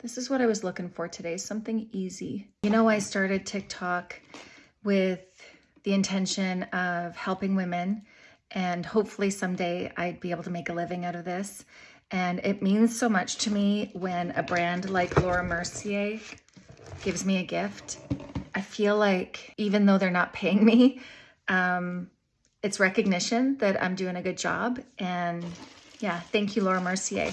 This is what I was looking for today, something easy. You know, I started TikTok with the intention of helping women and hopefully someday I'd be able to make a living out of this. And it means so much to me when a brand like Laura Mercier gives me a gift. I feel like even though they're not paying me, um, it's recognition that I'm doing a good job. And yeah, thank you, Laura Mercier.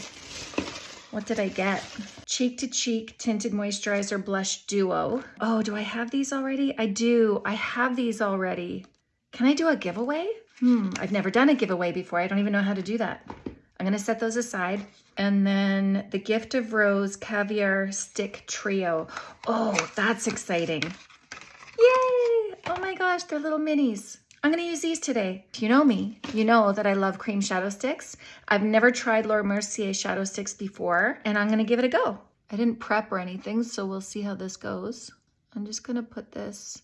What did I get? Cheek to Cheek Tinted Moisturizer Blush Duo. Oh, do I have these already? I do. I have these already. Can I do a giveaway? Hmm, I've never done a giveaway before. I don't even know how to do that. I'm gonna set those aside. And then the Gift of Rose Caviar Stick Trio. Oh, that's exciting. Yay! Oh my gosh, they're little minis. I'm gonna use these today. If you know me, you know that I love cream shadow sticks. I've never tried Laura Mercier shadow sticks before, and I'm gonna give it a go. I didn't prep or anything, so we'll see how this goes. I'm just gonna put this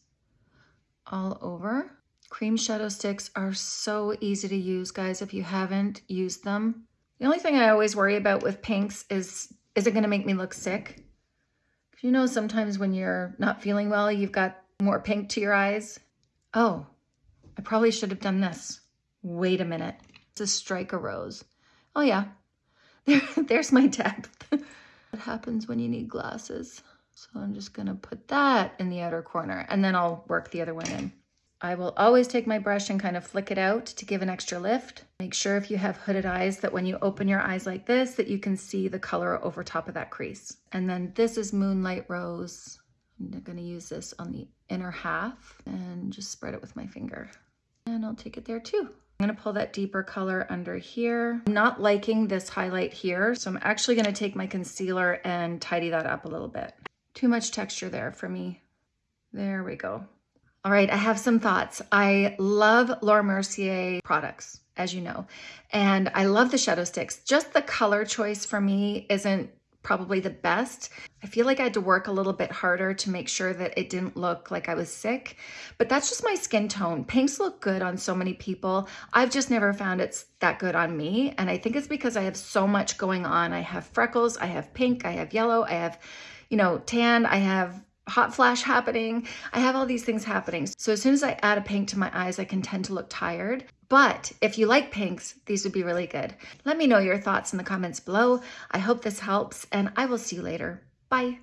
all over. Cream shadow sticks are so easy to use, guys, if you haven't used them. The only thing I always worry about with pinks is, is it gonna make me look sick? You know, sometimes when you're not feeling well, you've got more pink to your eyes. Oh, I probably should have done this. Wait a minute. It's a strike rose. Oh yeah, there, there's my depth. what happens when you need glasses? So I'm just gonna put that in the outer corner and then I'll work the other one in. I will always take my brush and kind of flick it out to give an extra lift. Make sure if you have hooded eyes that when you open your eyes like this, that you can see the color over top of that crease. And then this is Moonlight Rose. I'm gonna use this on the inner half and just spread it with my finger. I'll take it there too. I'm gonna pull that deeper color under here. I'm not liking this highlight here, so I'm actually gonna take my concealer and tidy that up a little bit. Too much texture there for me. There we go. All right, I have some thoughts. I love Laura Mercier products, as you know, and I love the shadow sticks. Just the color choice for me isn't probably the best. I feel like I had to work a little bit harder to make sure that it didn't look like I was sick, but that's just my skin tone. Pinks look good on so many people. I've just never found it's that good on me. And I think it's because I have so much going on. I have freckles, I have pink, I have yellow, I have, you know, tan, I have hot flash happening. I have all these things happening. So as soon as I add a pink to my eyes, I can tend to look tired. But if you like pinks, these would be really good. Let me know your thoughts in the comments below. I hope this helps and I will see you later. Bye.